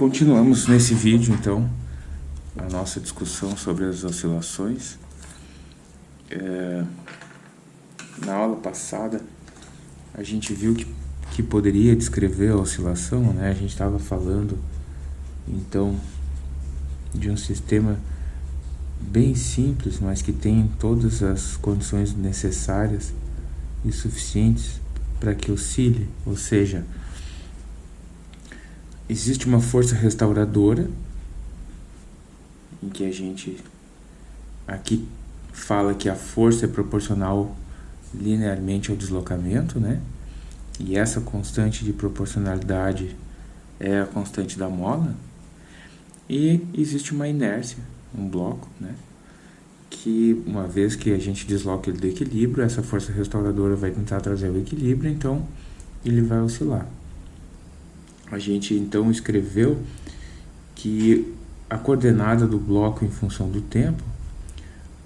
Continuamos nesse vídeo, então, a nossa discussão sobre as oscilações. É, na aula passada, a gente viu que, que poderia descrever a oscilação, né? A gente estava falando, então, de um sistema bem simples, mas que tem todas as condições necessárias e suficientes para que oscile, ou seja, existe uma força restauradora, em que a gente aqui fala que a força é proporcional linearmente ao deslocamento, né? E essa constante de proporcionalidade é a constante da mola. E existe uma inércia, um bloco, né? Que uma vez que a gente desloca ele do equilíbrio, essa força restauradora vai tentar trazer o equilíbrio, então ele vai oscilar a gente então escreveu que a coordenada do bloco em função do tempo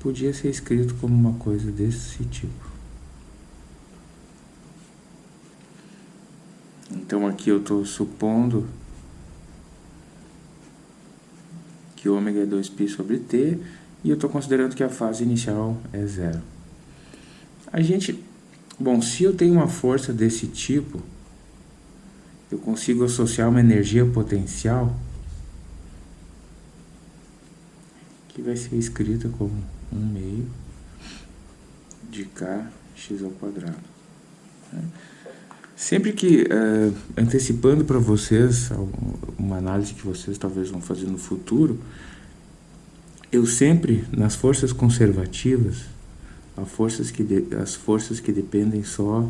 podia ser escrito como uma coisa desse tipo. Então aqui eu estou supondo que ômega é 2π sobre t e eu estou considerando que a fase inicial é zero. A gente, bom, se eu tenho uma força desse tipo, eu consigo associar uma energia potencial que vai ser escrita como 1 meio de kx ao quadrado. Né? Sempre que, uh, antecipando para vocês uma análise que vocês talvez vão fazer no futuro, eu sempre, nas forças conservativas, as forças que, de, as forças que dependem só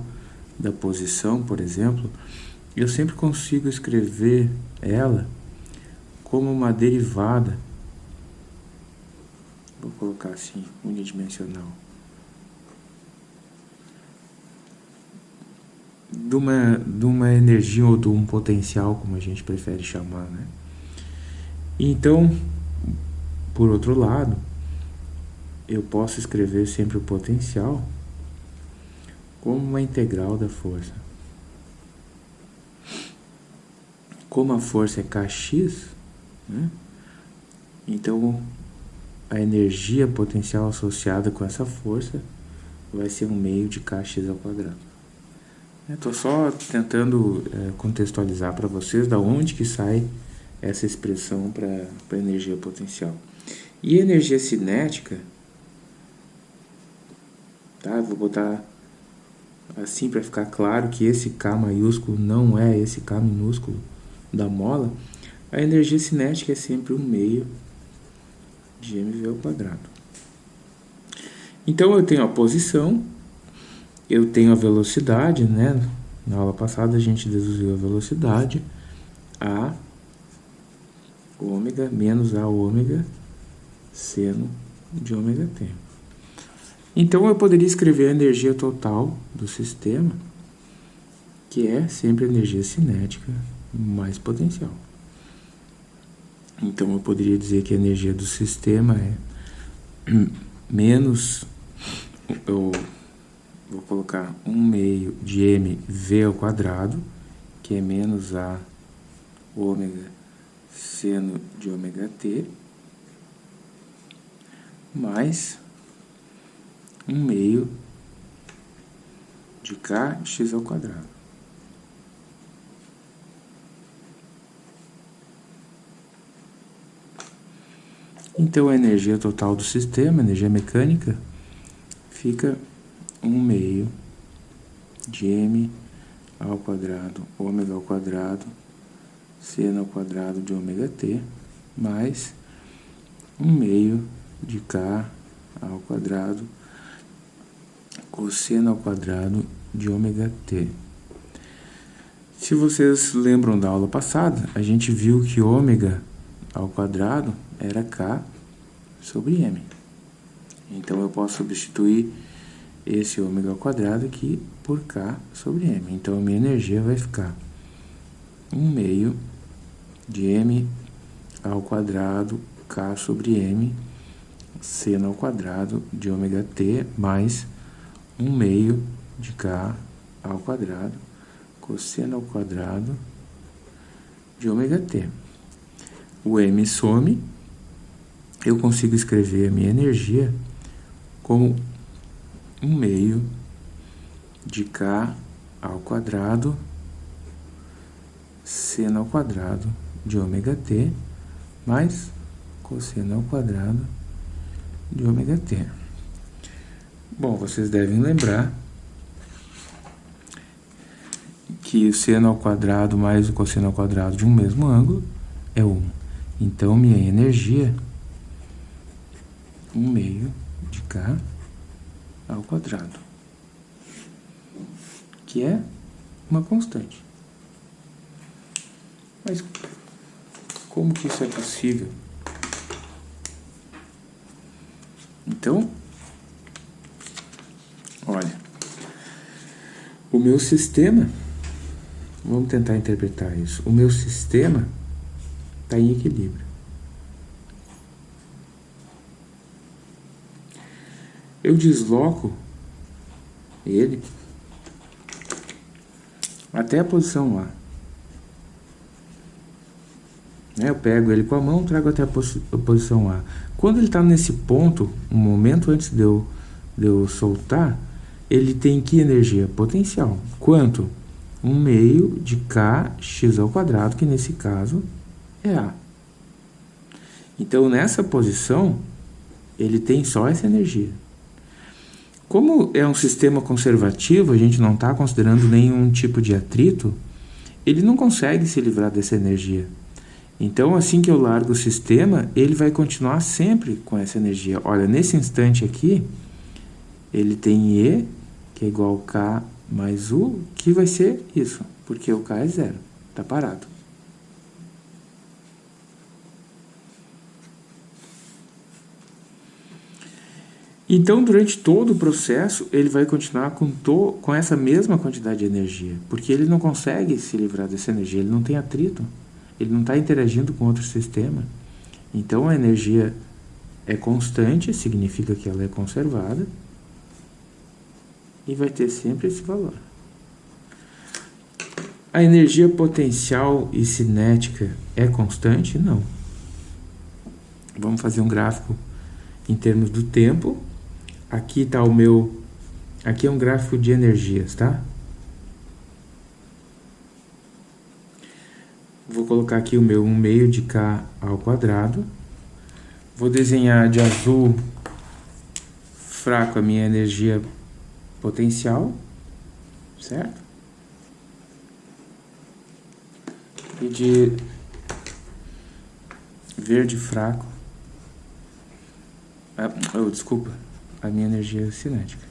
da posição, por exemplo, eu sempre consigo escrever ela como uma derivada, vou colocar assim, unidimensional, de uma, de uma energia ou de um potencial, como a gente prefere chamar, né? Então, por outro lado, eu posso escrever sempre o potencial como uma integral da força. Como a força é kx, né? então a energia potencial associada com essa força vai ser um meio de kx ao quadrado. Estou só tentando é, contextualizar para vocês da onde que sai essa expressão para energia potencial. E energia cinética, tá? vou botar assim para ficar claro que esse K maiúsculo não é esse K minúsculo da mola, a energia cinética é sempre um meio de mv ao quadrado. Então eu tenho a posição, eu tenho a velocidade, né? Na aula passada a gente deduziu a velocidade, a ômega menos a ômega seno de ômega t. Então eu poderia escrever a energia total do sistema, que é sempre a energia cinética mais potencial. Então eu poderia dizer que a energia do sistema é menos, eu vou colocar 1 meio de mv ao quadrado, que é menos a ômega seno de ômega t, mais 1 meio de kx ao quadrado. Então a energia total do sistema, energia mecânica, fica 1 meio de m ao quadrado, ômega ao quadrado, seno ao quadrado de ômega t, mais 1 meio de k ao quadrado, cosseno ao quadrado de ômega t. Se vocês lembram da aula passada, a gente viu que ômega ao quadrado era K sobre M. Então, eu posso substituir esse ômega ao quadrado aqui por K sobre M. Então, a minha energia vai ficar 1 meio de M ao quadrado K sobre M seno ao quadrado de ômega t mais 1 meio de K ao quadrado cosseno ao quadrado de ômega t. o M some, eu consigo escrever a minha energia como um meio de K ao quadrado seno ao quadrado de ômega t mais cosseno ao quadrado de ômega t. Bom, vocês devem lembrar que o seno ao quadrado mais o cosseno ao quadrado de um mesmo ângulo é 1. Então, minha energia, 1 meio de K ao quadrado, que é uma constante. Mas como que isso é possível? Então, olha, o meu sistema, vamos tentar interpretar isso, o meu sistema está em equilíbrio. Eu desloco ele até a posição A. Né? Eu pego ele com a mão, trago até a, a posição A. Quando ele está nesse ponto, um momento antes de eu, de eu soltar, ele tem que energia? Potencial. Quanto? 1 meio de kx ao quadrado, que nesse caso é A. Então, nessa posição, ele tem só essa energia. Como é um sistema conservativo, a gente não está considerando nenhum tipo de atrito, ele não consegue se livrar dessa energia. Então, assim que eu largo o sistema, ele vai continuar sempre com essa energia. Olha, nesse instante aqui, ele tem E, que é igual a K mais U, que vai ser isso, porque o K é zero, está parado. Então, durante todo o processo, ele vai continuar com, to com essa mesma quantidade de energia, porque ele não consegue se livrar dessa energia, ele não tem atrito ele não está interagindo com outro sistema. Então a energia é constante, significa que ela é conservada, e vai ter sempre esse valor. A energia potencial e cinética é constante? Não. Vamos fazer um gráfico em termos do tempo. Aqui está o meu... Aqui é um gráfico de energias, tá? Vou colocar aqui o meu 1 meio de K ao quadrado. Vou desenhar de azul fraco a minha energia potencial, certo? E de verde fraco, ah, oh, desculpa, a minha energia cinética.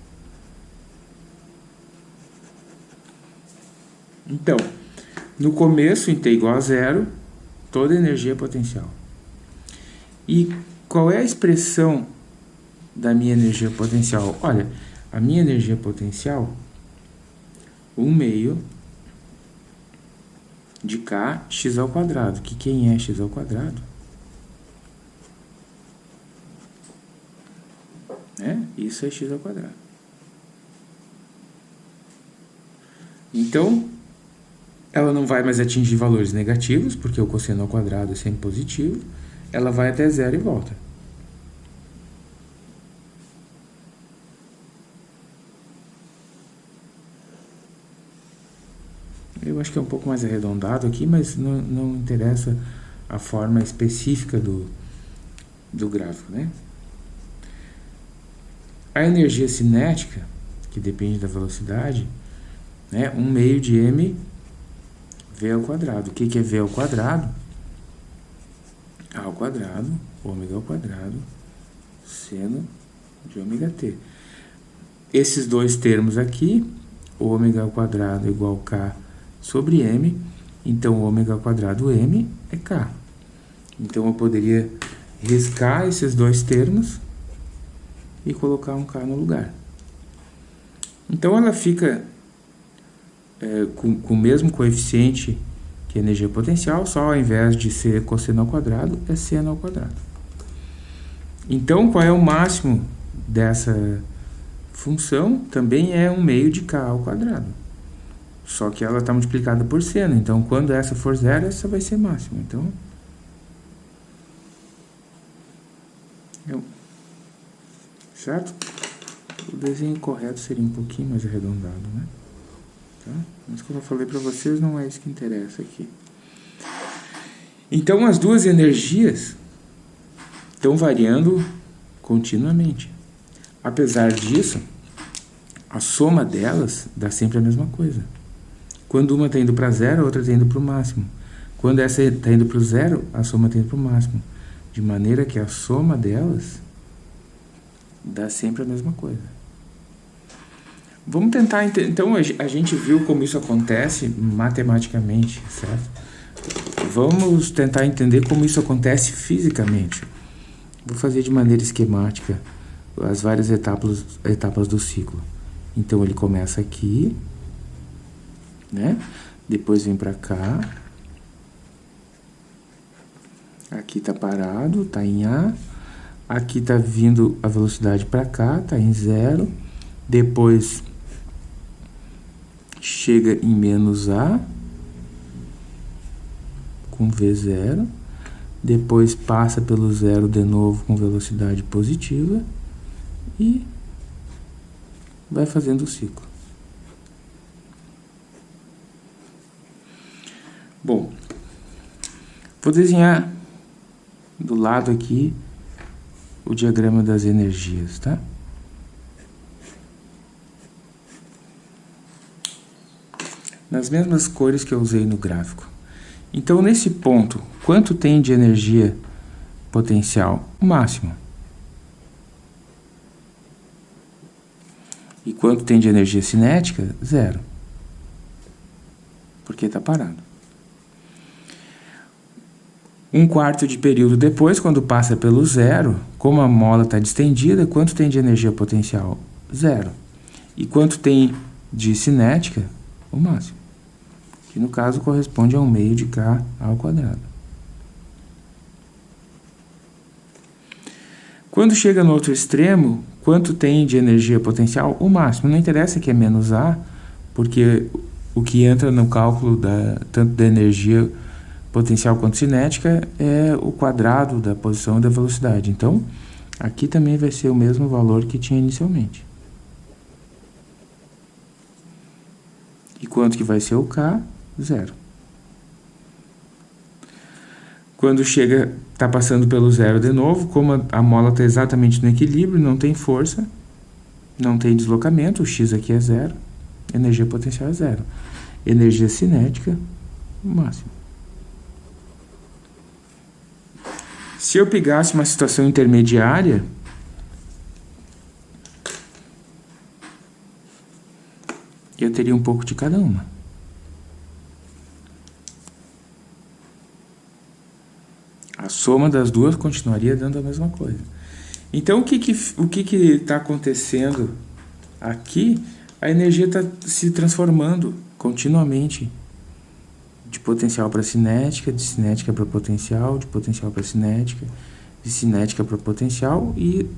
Então, no começo, em t igual a zero, toda energia é potencial. E qual é a expressão da minha energia potencial? Olha, a minha energia potencial, 1 meio de k x ao quadrado, que quem é x ao quadrado? É, isso é x ao quadrado. Então, ela não vai mais atingir valores negativos, porque o cosseno ao quadrado é sempre positivo. Ela vai até zero e volta. Eu acho que é um pouco mais arredondado aqui, mas não, não interessa a forma específica do, do gráfico, né? A energia cinética, que depende da velocidade, né, 1 meio de m V ao quadrado. O que, que é V ao quadrado? A ao quadrado, ômega ao quadrado, seno de ômega t. Esses dois termos aqui, ômega ao quadrado igual a K sobre M, então ômega ao quadrado M é K. Então eu poderia riscar esses dois termos e colocar um K no lugar. Então ela fica é, com, com o mesmo coeficiente que energia potencial, só ao invés de ser cosseno ao quadrado, é seno ao quadrado. Então, qual é o máximo dessa função? Também é um meio de k ao quadrado. Só que ela está multiplicada por seno. Então, quando essa for zero, essa vai ser máxima. Então, certo? O desenho correto seria um pouquinho mais arredondado, né? Tá? Mas como eu falei para vocês, não é isso que interessa aqui. Então as duas energias estão variando continuamente. Apesar disso, a soma delas dá sempre a mesma coisa. Quando uma está indo para zero, a outra está indo para o máximo. Quando essa está indo para o zero, a soma está indo para o máximo. De maneira que a soma delas dá sempre a mesma coisa. Vamos tentar... Então, a gente viu como isso acontece matematicamente, certo? Vamos tentar entender como isso acontece fisicamente. Vou fazer de maneira esquemática as várias etapas, etapas do ciclo. Então, ele começa aqui, né? Depois vem para cá. Aqui tá parado, tá em A. Aqui tá vindo a velocidade para cá, tá em zero. Depois chega em menos A com V0. Depois passa pelo zero de novo com velocidade positiva e vai fazendo o ciclo. Bom, vou desenhar do lado aqui o diagrama das energias, tá? Nas mesmas cores que eu usei no gráfico. Então, nesse ponto, quanto tem de energia potencial? O máximo. E quanto tem de energia cinética? Zero. Porque está parado. Um quarto de período depois, quando passa pelo zero, como a mola está distendida, quanto tem de energia potencial? Zero. E quanto tem de cinética? O máximo. Que no caso corresponde a um meio de K ao quadrado. Quando chega no outro extremo, quanto tem de energia potencial? O máximo. Não interessa que é menos A, porque o que entra no cálculo da, tanto da energia potencial quanto cinética é o quadrado da posição e da velocidade. Então, aqui também vai ser o mesmo valor que tinha inicialmente. E quanto que vai ser o K? Zero. Quando chega, está passando pelo zero de novo, como a, a mola está exatamente no equilíbrio, não tem força, não tem deslocamento, o x aqui é zero, energia potencial é zero. Energia cinética, máximo. Se eu pegasse uma situação intermediária, eu teria um pouco de cada uma. A soma das duas continuaria dando a mesma coisa. Então, o que que o que que está acontecendo aqui? A energia está se transformando continuamente de potencial para cinética, de cinética para potencial, de potencial para cinética, de cinética para potencial e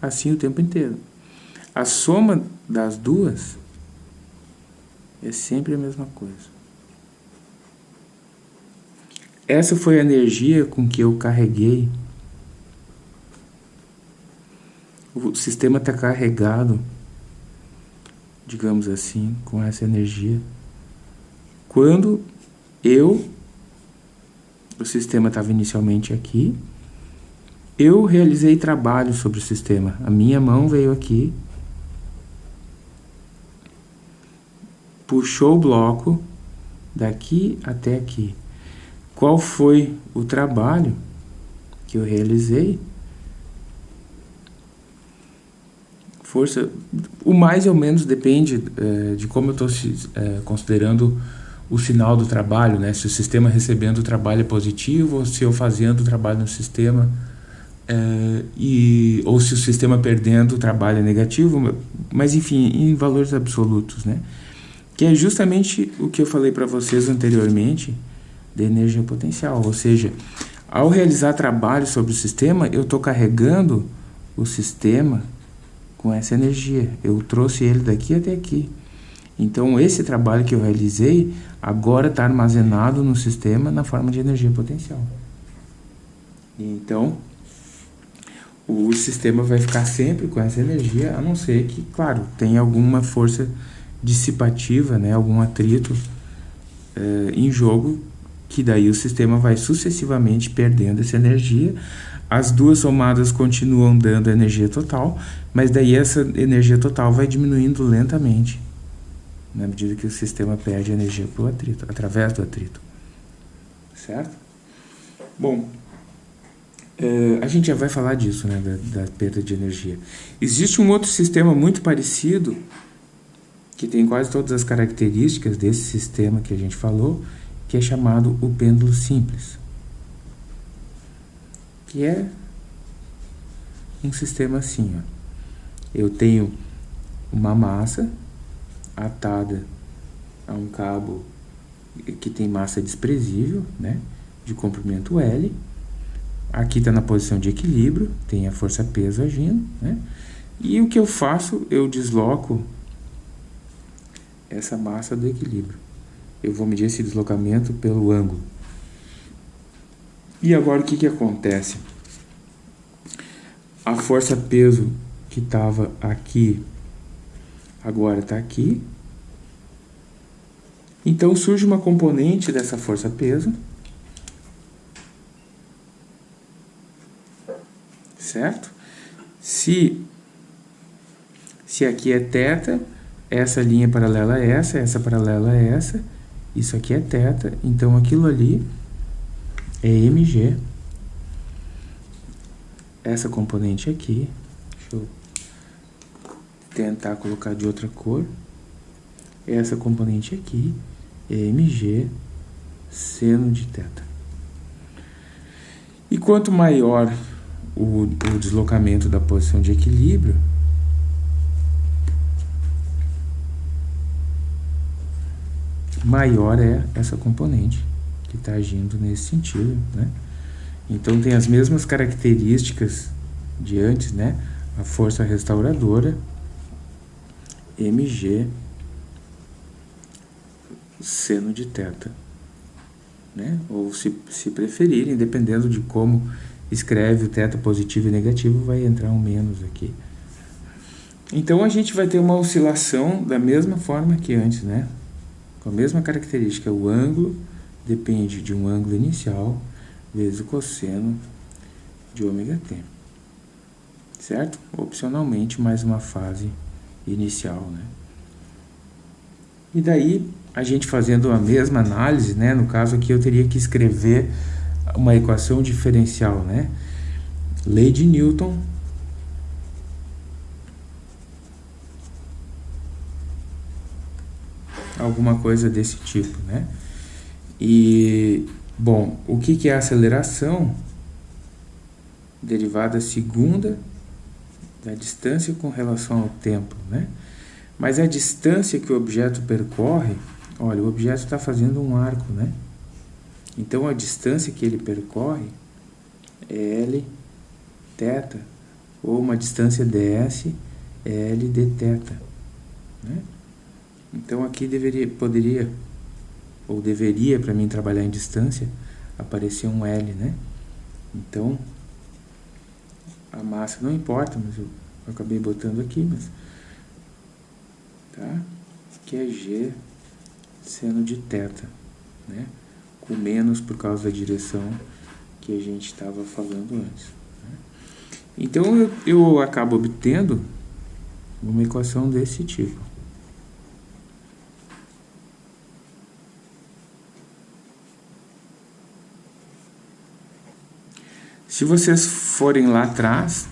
assim o tempo inteiro. A soma das duas é sempre a mesma coisa. Essa foi a energia com que eu carreguei. O sistema está carregado, digamos assim, com essa energia. Quando eu, o sistema estava inicialmente aqui, eu realizei trabalho sobre o sistema. A minha mão veio aqui, puxou o bloco daqui até aqui. Qual foi o trabalho que eu realizei? Força, o mais ou menos depende é, de como eu estou é, considerando o sinal do trabalho, né? Se o sistema recebendo o trabalho é positivo ou se eu fazendo o trabalho no sistema é, e ou se o sistema perdendo o trabalho é negativo, mas enfim, em valores absolutos, né? Que é justamente o que eu falei para vocês anteriormente de energia potencial, ou seja, ao realizar trabalho sobre o sistema, eu estou carregando o sistema com essa energia. Eu trouxe ele daqui até aqui. Então, esse trabalho que eu realizei agora está armazenado no sistema na forma de energia potencial. Então, o sistema vai ficar sempre com essa energia, a não ser que, claro, tenha alguma força dissipativa, né, algum atrito eh, em jogo, que daí o sistema vai sucessivamente perdendo essa energia. As duas somadas continuam dando energia total, mas daí essa energia total vai diminuindo lentamente, na medida que o sistema perde energia para o atrito, através do atrito. Certo? Bom, Uh, a gente já vai falar disso, né, da, da, perda de energia. Existe um outro sistema muito parecido, que tem quase todas as características desse sistema que a gente falou, que é chamado o pêndulo simples. Que é um sistema assim, ó. Eu tenho uma massa atada a um cabo que tem massa desprezível, né, de comprimento L, Aqui está na posição de equilíbrio, tem a força-peso agindo, né? E o que eu faço? Eu desloco essa massa do equilíbrio. Eu vou medir esse deslocamento pelo ângulo. E agora o que, que acontece? A força-peso que estava aqui, agora está aqui. Então surge uma componente dessa força-peso certo? Se, se aqui é θ, essa linha paralela é essa, essa paralela é essa, isso aqui é θ, então aquilo ali é mg. Essa componente aqui, tentar colocar de outra cor, essa componente aqui é mg seno de θ. E quanto maior o, o deslocamento da posição de equilíbrio, maior é essa componente que está agindo nesse sentido, né? Então tem as mesmas características de antes, né? A força restauradora, mg seno de θ, né? Ou se, se preferirem, dependendo de como escreve o teta positivo e negativo, vai entrar um menos aqui. Então a gente vai ter uma oscilação da mesma forma que antes, né? Com a mesma característica, o ângulo depende de um ângulo inicial vezes o cosseno de ômega t. Certo? Opcionalmente, mais uma fase inicial, né? E daí, a gente fazendo a mesma análise, né? No caso aqui, eu teria que escrever uma equação diferencial, né? Lei de Newton alguma coisa desse tipo, né? E, bom, o que, que é aceleração? Derivada segunda da distância com relação ao tempo, né? Mas a distância que o objeto percorre, olha, o objeto está fazendo um arco, né? Então a distância que ele percorre é L θ, ou uma distância ds é L d θ. Né? Então aqui deveria, poderia, ou deveria para mim trabalhar em distância, aparecer um L, né? Então, a massa não importa, mas eu, eu acabei botando aqui, mas... Tá? Que é G seno de θ, né? o menos por causa da direção que a gente estava falando antes. Né? Então eu, eu acabo obtendo uma equação desse tipo. Se vocês forem lá atrás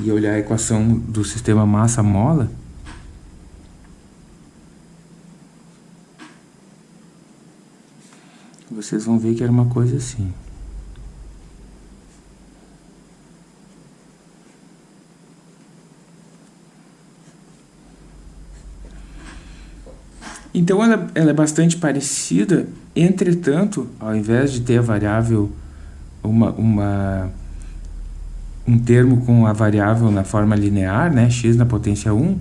e olhar a equação do sistema massa-mola, vocês vão ver que era uma coisa assim. Então ela, ela, é bastante parecida, entretanto, ao invés de ter a variável, uma, uma, um termo com a variável na forma linear, né, x na potência 1,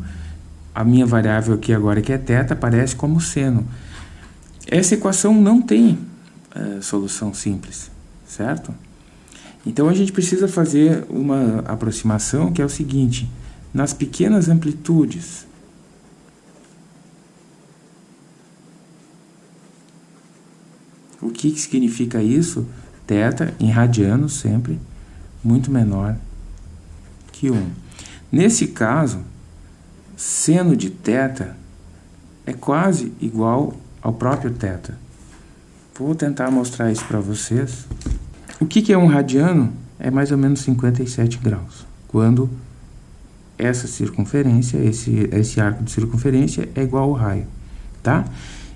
a minha variável aqui agora que é θ aparece como seno. Essa equação não tem é, solução simples, certo? Então a gente precisa fazer uma aproximação que é o seguinte, nas pequenas amplitudes, o que, que significa isso? Teta em radianos sempre muito menor que 1. Nesse caso, seno de θ é quase igual ao próprio θ. Vou tentar mostrar isso para vocês. O que, que é um radiano? É mais ou menos 57 graus. Quando essa circunferência, esse, esse arco de circunferência é igual ao raio, tá?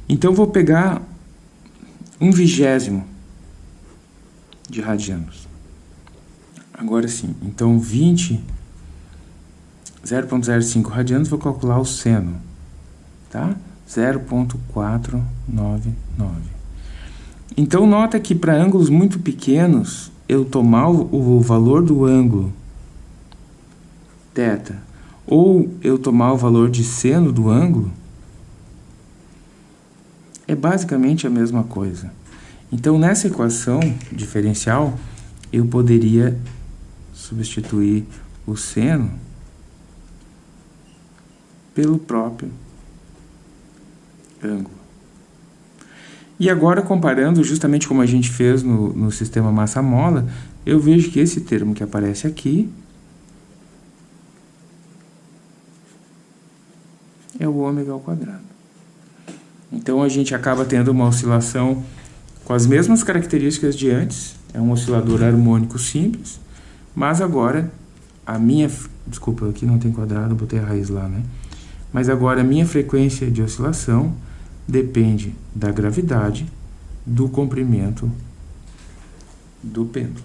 Então, vou pegar um vigésimo de radianos. Agora sim, então 20, 0.05 radianos, vou calcular o seno, tá? 0.499. Então, nota que para ângulos muito pequenos, eu tomar o, o valor do ângulo θ, ou eu tomar o valor de seno do ângulo, é basicamente a mesma coisa. Então, nessa equação diferencial, eu poderia substituir o seno pelo próprio ângulo. E agora, comparando justamente como a gente fez no, no sistema massa-mola, eu vejo que esse termo que aparece aqui é o ômega ao quadrado. Então, a gente acaba tendo uma oscilação com as mesmas características de antes, é um oscilador harmônico simples, mas agora a minha... Desculpa, aqui não tem quadrado, botei a raiz lá, né? Mas agora a minha frequência de oscilação depende da gravidade do comprimento do pêndulo,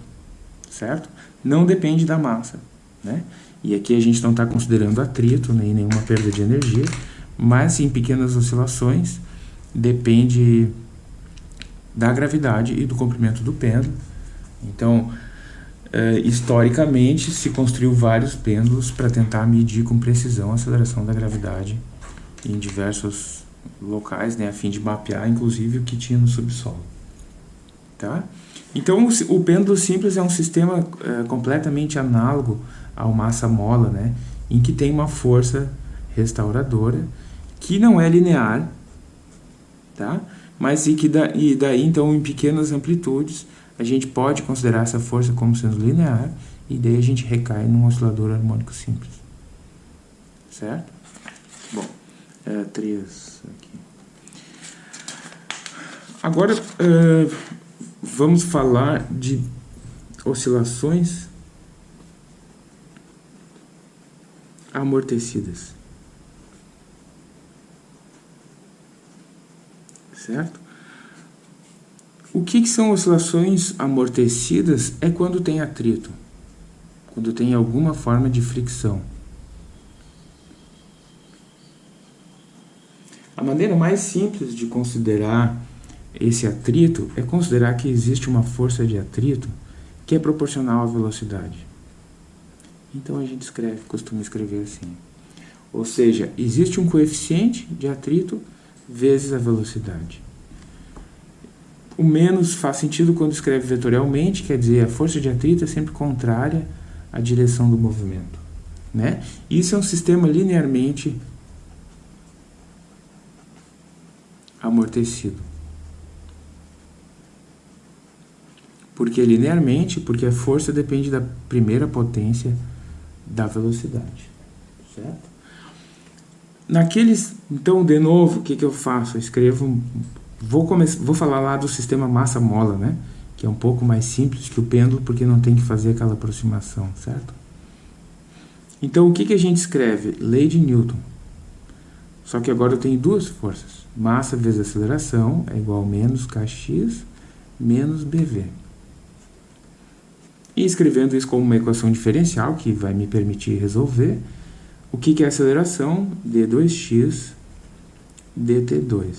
certo? Não depende da massa, né? E aqui a gente não está considerando atrito, nem nenhuma perda de energia, mas em pequenas oscilações depende da gravidade e do comprimento do pêndulo. Então, Uh, historicamente, se construiu vários pêndulos para tentar medir com precisão a aceleração da gravidade em diversos locais, né, a fim de mapear, inclusive, o que tinha no subsolo. Tá? Então, o, pêndulo simples é um sistema uh, completamente análogo ao massa-mola, né, em que tem uma força restauradora que não é linear, tá? Mas e que da, e daí, então, em pequenas amplitudes, a gente pode considerar essa força como sendo linear e daí a gente recai num oscilador harmônico simples. Certo? Bom, é, três aqui. Agora, uh, vamos falar de oscilações amortecidas. Certo? O que, que são oscilações amortecidas? É quando tem atrito, quando tem alguma forma de fricção. A maneira mais simples de considerar esse atrito é considerar que existe uma força de atrito que é proporcional à velocidade. Então a gente escreve, costuma escrever assim. Ou seja, existe um coeficiente de atrito vezes a velocidade. O menos faz sentido quando escreve vetorialmente, quer dizer, a força de atrito é sempre contrária à direção do movimento. Né? Isso é um sistema linearmente amortecido. Porque linearmente, porque a força depende da primeira potência da velocidade. Certo? Naqueles, então, de novo, o que, que eu faço? Eu escrevo Vou, vou falar lá do sistema massa-mola, né? Que é um pouco mais simples que o pêndulo, porque não tem que fazer aquela aproximação, certo? Então, o que, que a gente escreve? Lei de Newton. Só que agora eu tenho duas forças. Massa vezes aceleração é igual a menos kx menos bv. E escrevendo isso como uma equação diferencial, que vai me permitir resolver, o que, que é aceleração? d2x dt2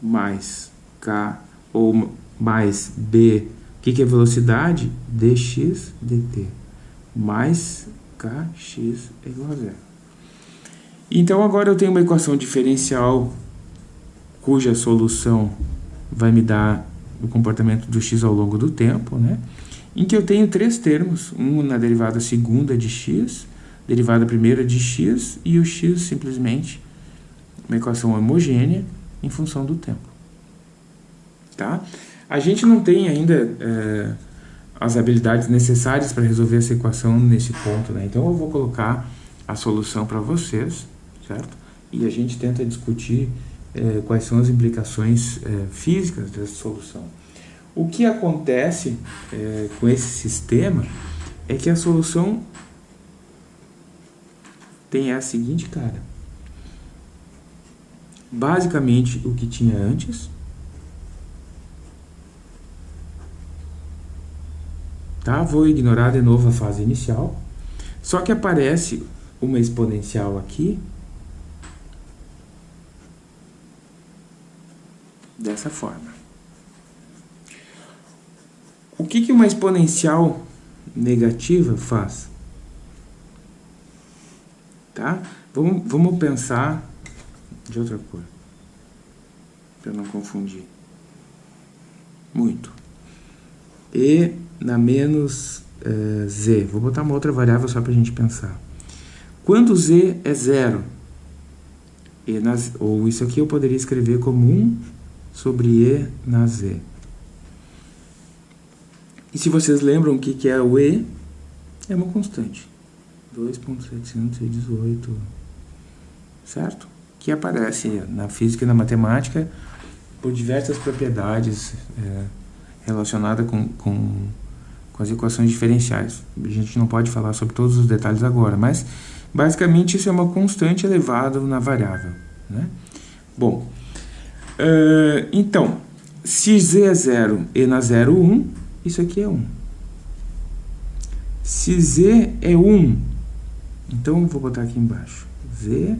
mais k ou mais b, o que, que é velocidade? dx dt mais kx é igual a zero. Então agora eu tenho uma equação diferencial cuja solução vai me dar do comportamento do x ao longo do tempo, né? em que eu tenho três termos, um na derivada segunda de x, derivada primeira de x e o x simplesmente uma equação homogênea em função do tempo. Tá? A gente não tem ainda é, as habilidades necessárias para resolver essa equação nesse ponto, né? então eu vou colocar a solução para vocês, certo? E a gente tenta discutir é, quais são as implicações é, físicas dessa solução. O que acontece é, com esse sistema é que a solução tem a seguinte cara. Basicamente o que tinha antes. Tá? Vou ignorar de novo a fase inicial. Só que aparece uma exponencial aqui. Dessa forma. O que, que uma exponencial negativa faz? Tá? Vamos, vamos pensar de outra cor. Para não confundir. Muito. E na menos uh, z. Vou botar uma outra variável só para a gente pensar. Quando z é zero, e ou isso aqui eu poderia escrever como 1 sobre e na z. E se vocês lembram o que, que é o e, é uma constante. 2.718, certo? Que aparece na física e na matemática por diversas propriedades é, relacionadas com, com, com as equações diferenciais. A gente não pode falar sobre todos os detalhes agora, mas basicamente isso é uma constante elevada na variável. Né? Bom, uh, então, se z é 0 e na 0, 1, isso aqui é 1. Se z é 1 então, vou botar aqui embaixo. Z,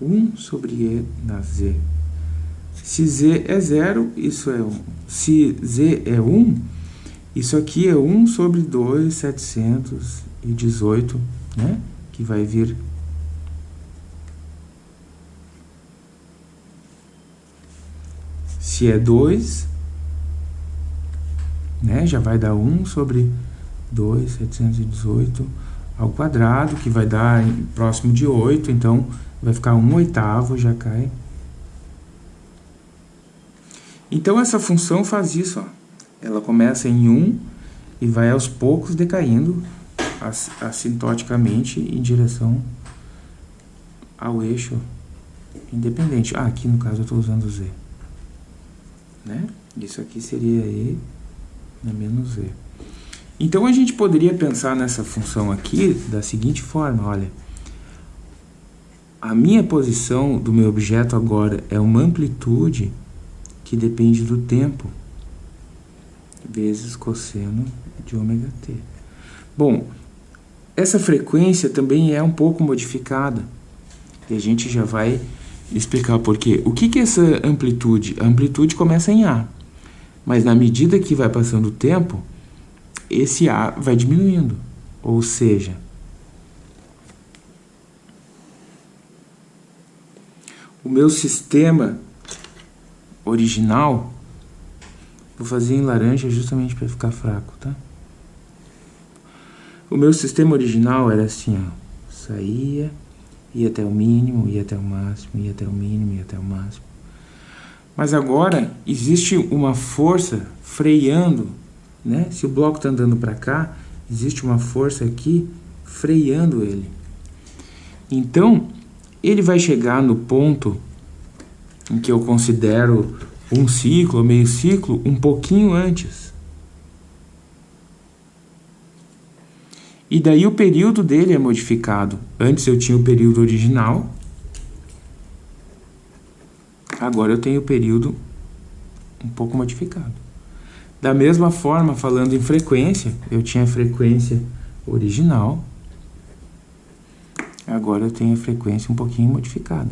1 sobre E na Z. Se Z é 0, isso é 1. Se Z é 1, isso aqui é 1 sobre 2,718, né? Que vai vir... Se é 2, né? Já vai dar 1 sobre 2,718 ao quadrado, que vai dar próximo de 8, então vai ficar 1 oitavo, já cai. Então essa função faz isso, ó. ela começa em 1 e vai aos poucos decaindo assintoticamente em direção ao eixo independente. Ah, aqui no caso eu estou usando Z. Né? Isso aqui seria E na menos Z. Então a gente poderia pensar nessa função aqui da seguinte forma, olha. A minha posição do meu objeto agora é uma amplitude que depende do tempo vezes cosseno de ômega t. Bom, essa frequência também é um pouco modificada. E a gente já vai explicar por quê. O que, que é essa amplitude? A amplitude começa em A. Mas na medida que vai passando o tempo, esse A vai diminuindo. Ou seja, o meu sistema original, vou fazer em laranja justamente para ficar fraco, tá? O meu sistema original era assim, ó, saía, ia até o mínimo, ia até o máximo, ia até o mínimo, ia até o máximo. Mas agora existe uma força freando né? Se o bloco está andando para cá, existe uma força aqui freando ele. Então, ele vai chegar no ponto em que eu considero um ciclo, meio ciclo, um pouquinho antes. E daí o período dele é modificado. Antes eu tinha o período original, agora eu tenho o período um pouco modificado. Da mesma forma, falando em frequência, eu tinha a frequência original, agora eu tenho a frequência um pouquinho modificada.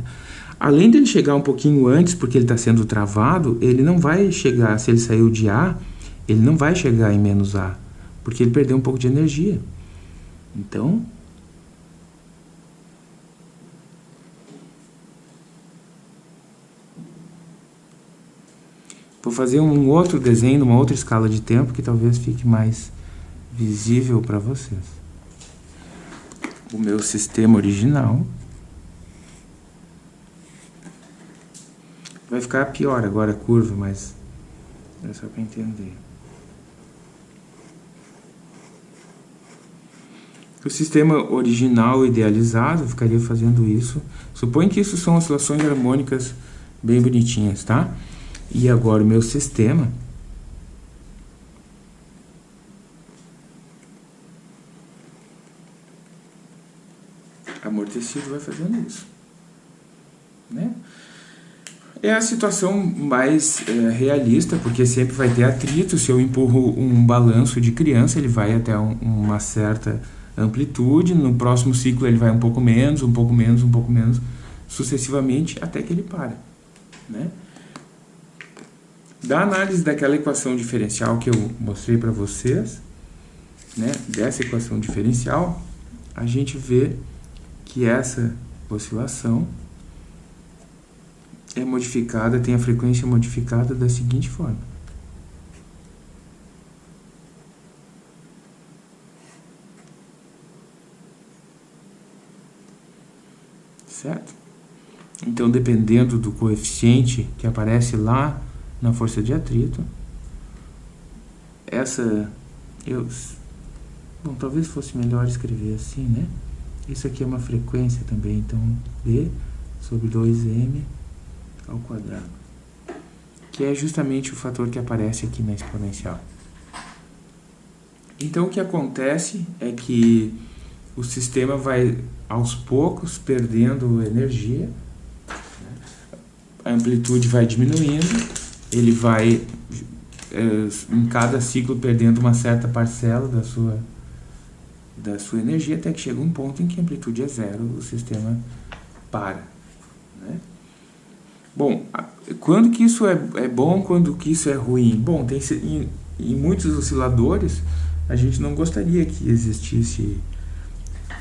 Além dele chegar um pouquinho antes, porque ele está sendo travado, ele não vai chegar, se ele saiu de A, ele não vai chegar em menos A, porque ele perdeu um pouco de energia. Então, Vou fazer um outro desenho, uma outra escala de tempo, que talvez fique mais visível para vocês. O meu sistema original. Vai ficar pior agora a curva, mas é só para entender. O sistema original idealizado ficaria fazendo isso. Suponho que isso são oscilações harmônicas bem bonitinhas, tá? E agora o meu sistema amortecido vai fazendo isso, né? É a situação mais é, realista, porque sempre vai ter atrito. Se eu empurro um balanço de criança, ele vai até um, uma certa amplitude. No próximo ciclo ele vai um pouco menos, um pouco menos, um pouco menos, sucessivamente, até que ele para. Né? Da análise daquela equação diferencial que eu mostrei para vocês, né, dessa equação diferencial, a gente vê que essa oscilação é modificada, tem a frequência modificada da seguinte forma. Certo? Então, dependendo do coeficiente que aparece lá na força de atrito, essa... Eu, bom, talvez fosse melhor escrever assim, né? Isso aqui é uma frequência também, então D sobre 2M ao quadrado, que é justamente o fator que aparece aqui na exponencial. Então, o que acontece é que o sistema vai, aos poucos, perdendo energia, né? a amplitude vai diminuindo, ele vai, é, em cada ciclo, perdendo uma certa parcela da sua, da sua energia, até que chega um ponto em que a amplitude é zero, o sistema para. Né? Bom, quando que isso é, é bom, quando que isso é ruim? Bom, tem, em, em muitos osciladores, a gente não gostaria que existisse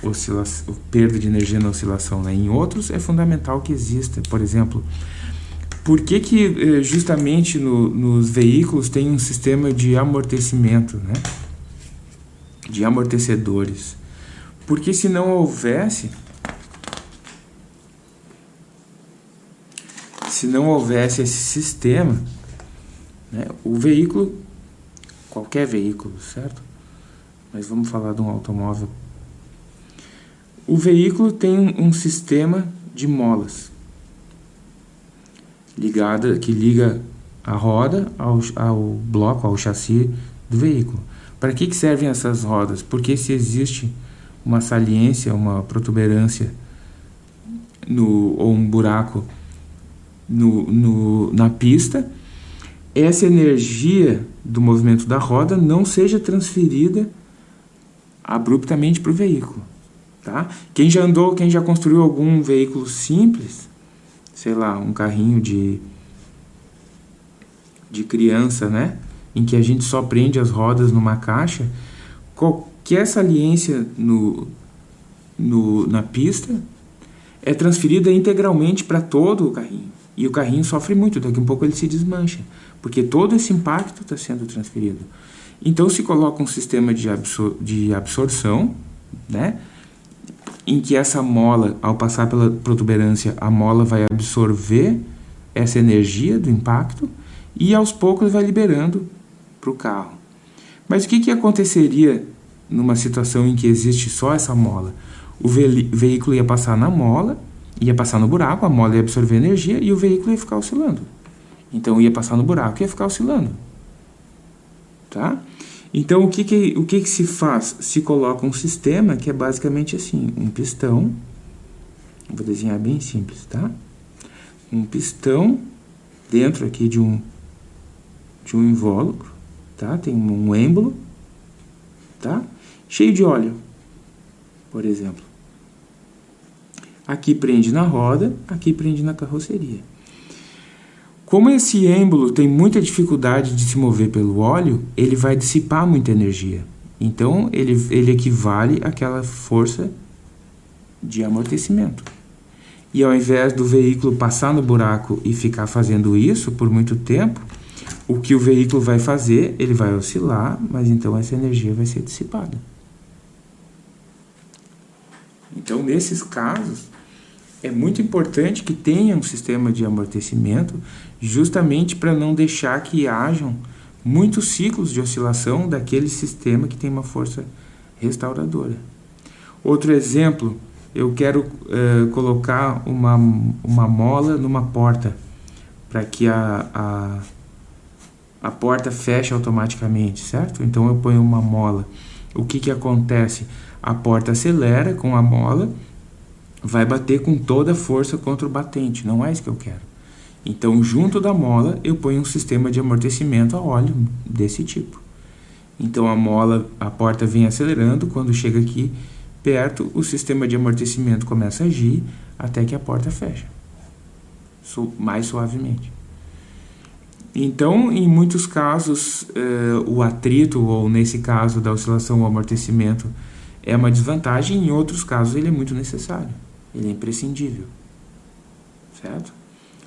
oscilação, perda de energia na oscilação. Né? Em outros, é fundamental que exista. Por exemplo, por que, que eh, justamente no, nos veículos tem um sistema de amortecimento, né? de amortecedores? Porque se não houvesse, se não houvesse esse sistema, né, o veículo, qualquer veículo, certo? Mas vamos falar de um automóvel. O veículo tem um sistema de molas ligada que liga a roda ao, ao bloco, ao chassi do veículo. Para que, que servem essas rodas? Porque se existe uma saliência, uma protuberância no, ou um buraco no, no, na pista, essa energia do movimento da roda não seja transferida abruptamente para o veículo. Tá? Quem já andou, quem já construiu algum veículo simples, sei lá, um carrinho de, de criança, né? em que a gente só prende as rodas numa caixa, qualquer saliência no, no, na pista é transferida integralmente para todo o carrinho. E o carrinho sofre muito, daqui a um pouco ele se desmancha, porque todo esse impacto está sendo transferido. Então se coloca um sistema de, absor de absorção, né? Em que essa mola, ao passar pela protuberância, a mola vai absorver essa energia do impacto e aos poucos vai liberando para o carro. Mas o que, que aconteceria numa situação em que existe só essa mola? O ve veículo ia passar na mola ia passar no buraco, a mola ia absorver energia e o veículo ia ficar oscilando. Então ia passar no buraco e ia ficar oscilando. Tá? Então o que, que, o que, que se faz? Se coloca um sistema que é basicamente assim, um pistão, vou desenhar bem simples, tá? Um pistão dentro aqui de um, de um invólucro, tá? Tem um êmbolo, tá? Cheio de óleo, por exemplo. Aqui prende na roda, aqui prende na carroceria. Como esse êmbolo tem muita dificuldade de se mover pelo óleo, ele vai dissipar muita energia. Então, ele, ele equivale àquela força de amortecimento. E ao invés do veículo passar no buraco e ficar fazendo isso por muito tempo, o que o veículo vai fazer, ele vai oscilar, mas então essa energia vai ser dissipada. Então, nesses casos, é muito importante que tenha um sistema de amortecimento, justamente para não deixar que hajam muitos ciclos de oscilação daquele sistema que tem uma força restauradora. Outro exemplo, eu quero uh, colocar uma, uma mola numa porta para que a, a, a porta feche automaticamente, certo? Então eu ponho uma mola. O que, que acontece? A porta acelera com a mola, vai bater com toda a força contra o batente. Não é isso que eu quero. Então, junto da mola, eu ponho um sistema de amortecimento a óleo desse tipo. Então, a mola, a porta vem acelerando, quando chega aqui perto, o sistema de amortecimento começa a agir até que a porta fecha mais suavemente. Então, em muitos casos, eh, o atrito, ou nesse caso da oscilação, o amortecimento, é uma desvantagem, em outros casos ele é muito necessário, ele é imprescindível, certo?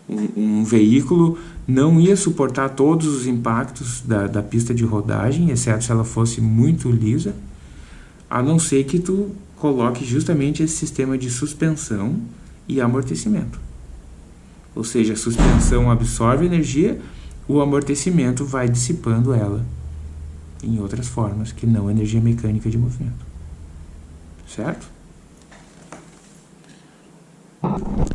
Um, um veículo não ia suportar todos os impactos da, da pista de rodagem, exceto se ela fosse muito lisa, a não ser que tu coloque justamente esse sistema de suspensão e amortecimento. Ou seja, a suspensão absorve energia, o amortecimento vai dissipando ela em outras formas que não energia mecânica de movimento. Certo? Thank you.